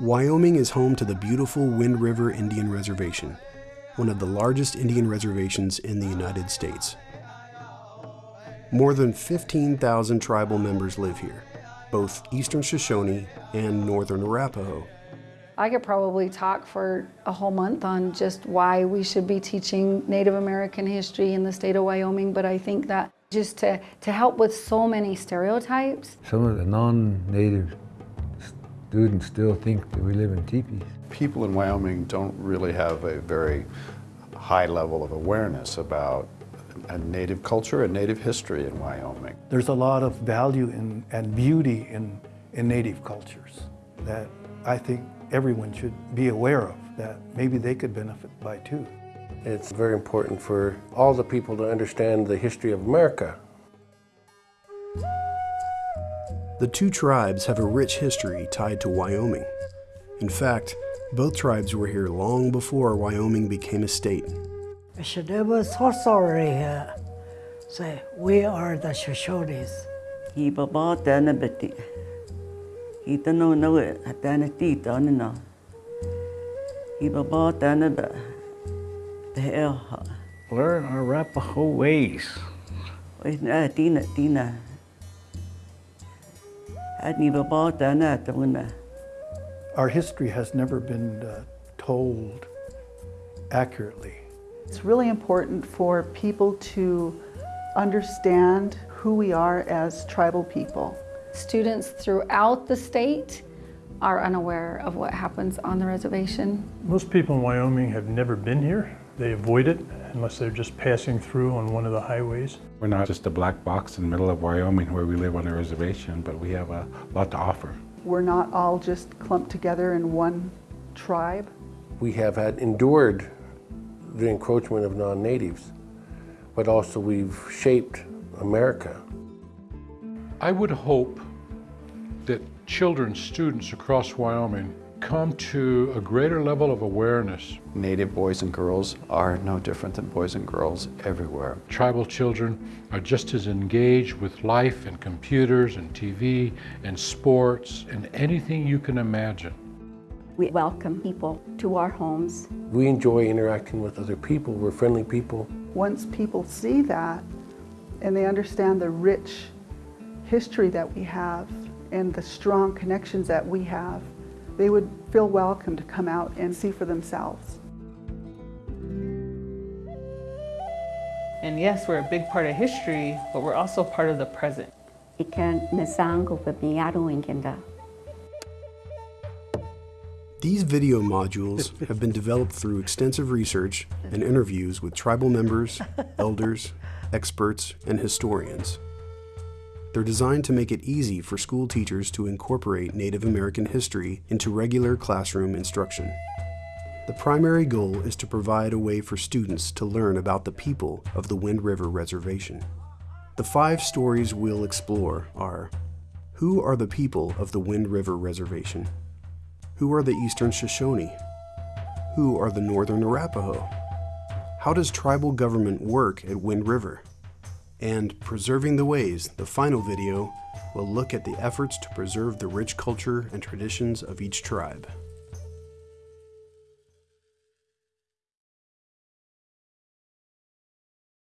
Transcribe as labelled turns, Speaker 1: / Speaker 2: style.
Speaker 1: Wyoming is home to the beautiful Wind River Indian Reservation, one of the largest Indian reservations in the United States. More than 15,000 tribal members live here, both Eastern Shoshone and Northern Arapaho.
Speaker 2: I could probably talk for a whole month on just why we should be teaching Native American history in the state of Wyoming, but I think that just to, to help with so many stereotypes.
Speaker 3: Some of the non-native students still think that we live in teepees.
Speaker 4: People in Wyoming don't really have a very high level of awareness about a native culture and native history in Wyoming.
Speaker 5: There's a lot of value in, and beauty in, in native cultures that I think everyone should be aware of, that maybe they could benefit by too.
Speaker 6: It's very important for all the people to understand the history of America.
Speaker 1: The two tribes have a rich history tied to Wyoming. In fact, both tribes were here long before Wyoming became a state.
Speaker 7: Shadeba Sorsorri say, we are the Shoshones.
Speaker 8: Hi baba tana beti. Hi tano no e tana ti tana na. Hi baba tana ba.
Speaker 9: Learn our Arapaho ways.
Speaker 8: Oy na tina tina. Adni baba tana tana.
Speaker 5: Our history has never been uh, told accurately.
Speaker 10: It's really important for people to understand who we are as tribal people.
Speaker 2: Students throughout the state are unaware of what happens on the reservation.
Speaker 11: Most people in Wyoming have never been here. They avoid it unless they're just passing through on one of the highways.
Speaker 12: We're not just a black box in the middle of Wyoming where we live on a reservation, but we have a lot to offer.
Speaker 10: We're not all just clumped together in one tribe.
Speaker 6: We have had endured the encroachment of non-natives, but also we've shaped America.
Speaker 13: I would hope that children, students across Wyoming come to a greater level of awareness.
Speaker 4: Native boys and girls are no different than boys and girls everywhere.
Speaker 13: Tribal children are just as engaged with life and computers and TV and sports and anything you can imagine.
Speaker 14: We welcome people to our homes.
Speaker 6: We enjoy interacting with other people. We're friendly people.
Speaker 10: Once people see that and they understand the rich history that we have and the strong connections that we have, they would feel welcome to come out and see for themselves.
Speaker 15: And yes, we're a big part of history, but we're also part of the present.
Speaker 1: These video modules have been developed through extensive research and interviews with tribal members, elders, experts, and historians. They're designed to make it easy for school teachers to incorporate Native American history into regular classroom instruction. The primary goal is to provide a way for students to learn about the people of the Wind River Reservation. The five stories we'll explore are Who are the people of the Wind River Reservation? Who are the Eastern Shoshone? Who are the Northern Arapaho? How does tribal government work at Wind River? And Preserving the Ways, the final video, will look at the efforts to preserve the rich culture and traditions of each tribe.